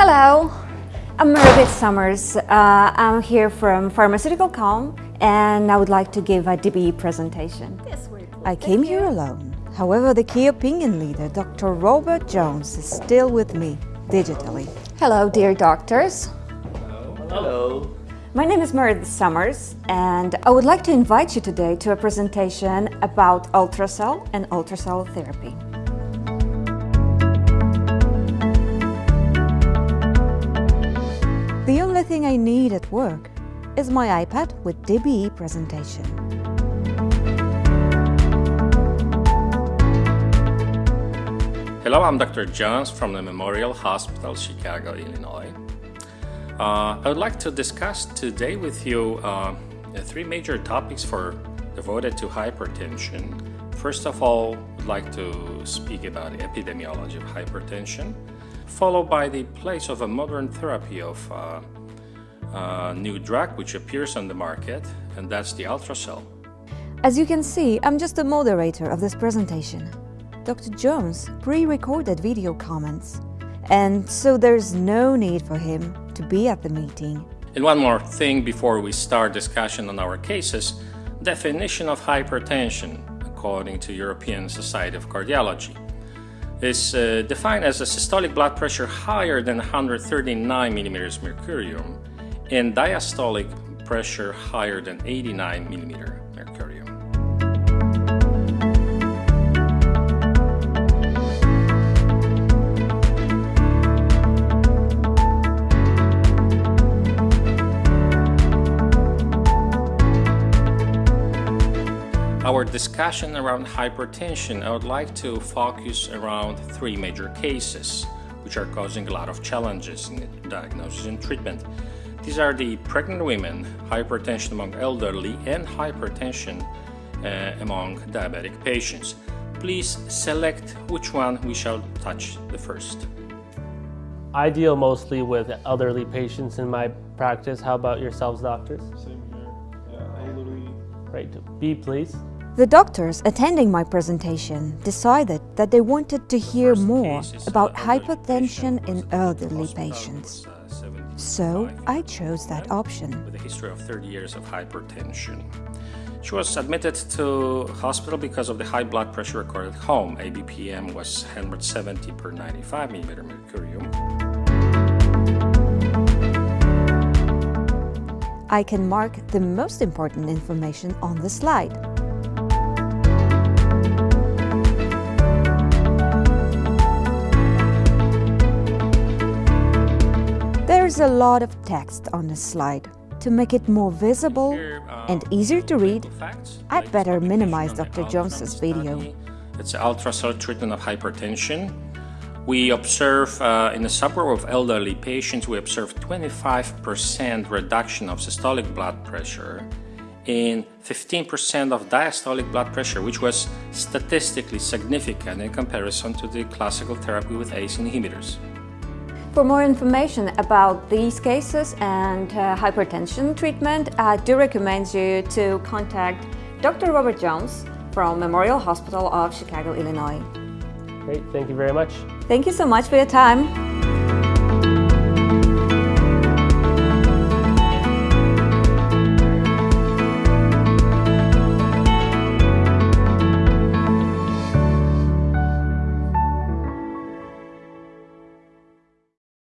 Hello, I'm Meredith Summers. Uh, I'm here from Pharmaceutical Com and I would like to give a DBE presentation. Yes, I came here alone. However, the key opinion leader, Dr. Robert Jones, is still with me, digitally. Hello, dear doctors. Hello. My name is Meredith Summers and I would like to invite you today to a presentation about ultrasound and ultrasound therapy. I need at work is my iPad with DBE presentation. Hello, I'm Dr. Jones from the Memorial Hospital, Chicago, Illinois. Uh, I would like to discuss today with you uh, three major topics for devoted to hypertension. First of all, I'd like to speak about the epidemiology of hypertension followed by the place of a modern therapy of uh, a new drug which appears on the market, and that's the ultrasound. As you can see, I'm just the moderator of this presentation. Dr. Jones pre-recorded video comments, and so there's no need for him to be at the meeting. And one more thing before we start discussion on our cases, definition of hypertension according to European Society of Cardiology is uh, defined as a systolic blood pressure higher than 139 millimeters mercurium and diastolic pressure higher than 89 millimeter mercurium. our discussion around hypertension, I would like to focus around three major cases which are causing a lot of challenges in diagnosis and treatment. These are the pregnant women, hypertension among elderly, and hypertension uh, among diabetic patients. Please select which one we shall touch the first. I deal mostly with elderly patients in my practice. How about yourselves, doctors? Same here. Yeah, elderly. Great. B, please. The doctors attending my presentation decided that they wanted to hear more about hypertension in elderly patients. So I chose that option. With a history of 30 years of hypertension. She was admitted to hospital because of the high blood pressure recorded at home. ABPM was 170 per 95 millimeter mercurium. I can mark the most important information on the slide. There's a lot of text on the slide. To make it more visible and easier to read, I'd better minimize Dr. Jones's video. It's an ultrasound treatment of hypertension. We observe uh, in a subgroup of elderly patients, we observe 25% reduction of systolic blood pressure in 15% of diastolic blood pressure, which was statistically significant in comparison to the classical therapy with ACE inhibitors. For more information about these cases and uh, hypertension treatment, I do recommend you to contact Dr. Robert Jones from Memorial Hospital of Chicago, Illinois. Great, thank you very much. Thank you so much for your time.